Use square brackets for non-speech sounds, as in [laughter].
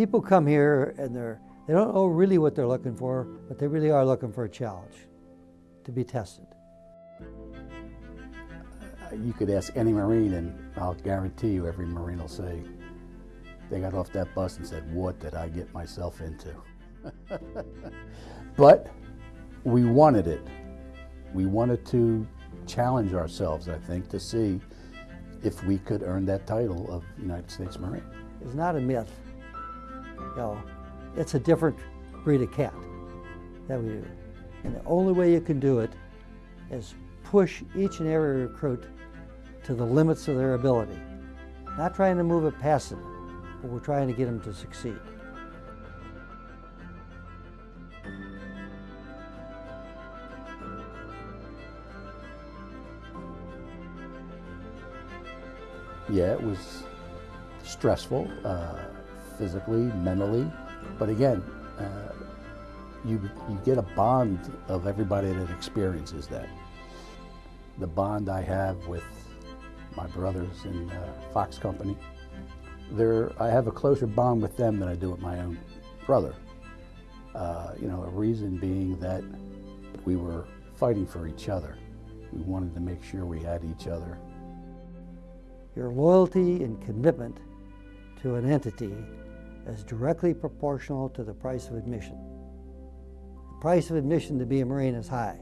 People come here and they're, they don't know really what they're looking for, but they really are looking for a challenge to be tested. Uh, you could ask any Marine and I'll guarantee you every Marine will say, they got off that bus and said, what did I get myself into? [laughs] but we wanted it. We wanted to challenge ourselves, I think, to see if we could earn that title of United States Marine. It's not a myth. You know, it's a different breed of cat that we do. And the only way you can do it is push each and every recruit to the limits of their ability. Not trying to move it past them, but we're trying to get them to succeed. Yeah, it was stressful, uh, physically, mentally, but again, uh, you, you get a bond of everybody that experiences that. The bond I have with my brothers in uh, Fox Company, there, I have a closer bond with them than I do with my own brother. Uh, you know, a reason being that we were fighting for each other. We wanted to make sure we had each other your loyalty and commitment to an entity is directly proportional to the price of admission. The price of admission to be a Marine is high.